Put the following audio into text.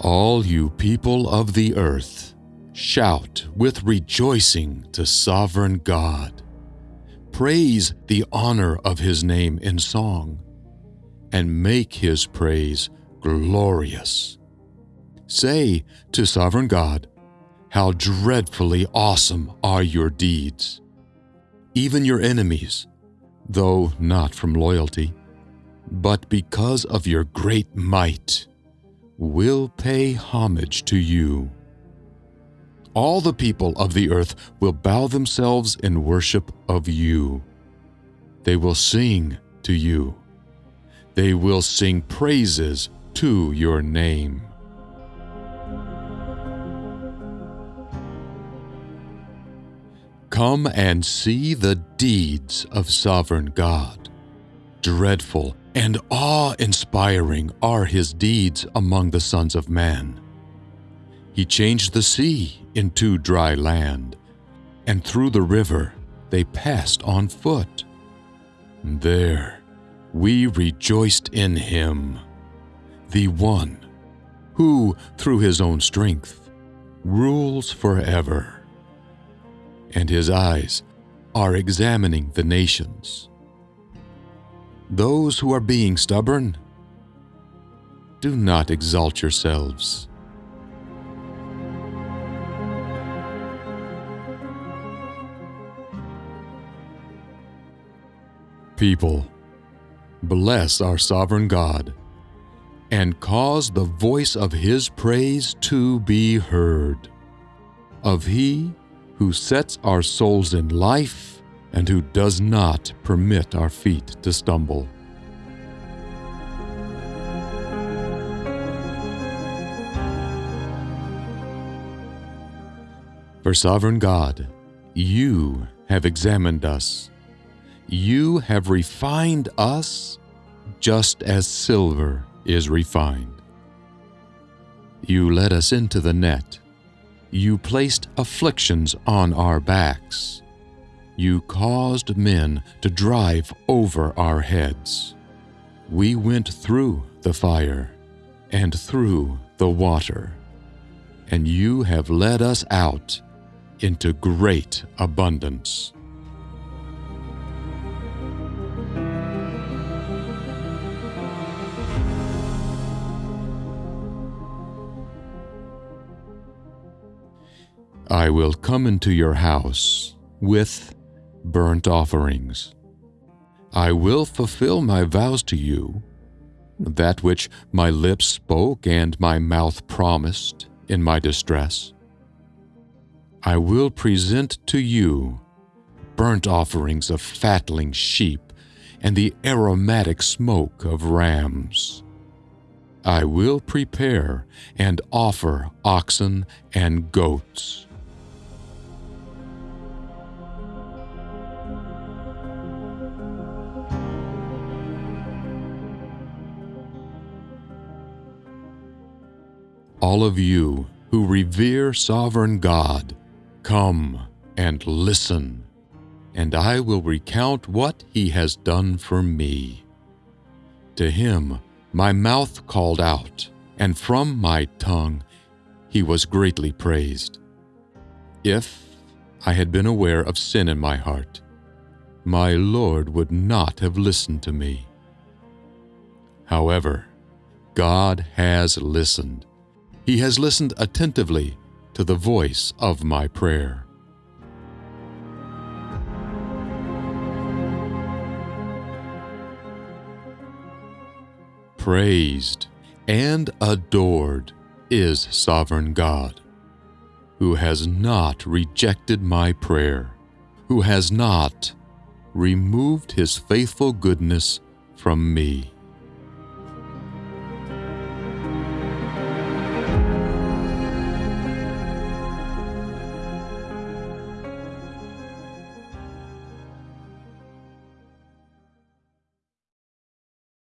All you people of the earth, shout with rejoicing to sovereign God. Praise the honor of his name in song, and make his praise glorious. Say to sovereign God, How dreadfully awesome are your deeds! Even your enemies, though not from loyalty, but because of your great might, will pay homage to you. All the people of the earth will bow themselves in worship of you. They will sing to you. They will sing praises to your name. Come and see the deeds of sovereign God. Dreadful and awe inspiring are his deeds among the sons of man. He changed the sea into dry land, and through the river they passed on foot. There we rejoiced in him, the one who, through his own strength, rules forever. And his eyes are examining the nations those who are being stubborn, do not exalt yourselves. People, bless our sovereign God and cause the voice of his praise to be heard. Of he who sets our souls in life and who does not permit our feet to stumble. For sovereign God, you have examined us. You have refined us just as silver is refined. You led us into the net. You placed afflictions on our backs you caused men to drive over our heads. We went through the fire and through the water, and you have led us out into great abundance. I will come into your house with burnt offerings. I will fulfill my vows to you, that which my lips spoke and my mouth promised in my distress. I will present to you burnt offerings of fatling sheep and the aromatic smoke of rams. I will prepare and offer oxen and goats. All of you who revere sovereign God, come and listen, and I will recount what he has done for me. To him my mouth called out, and from my tongue he was greatly praised. If I had been aware of sin in my heart, my Lord would not have listened to me. However, God has listened he has listened attentively to the voice of my prayer. Praised and adored is sovereign God, who has not rejected my prayer, who has not removed his faithful goodness from me.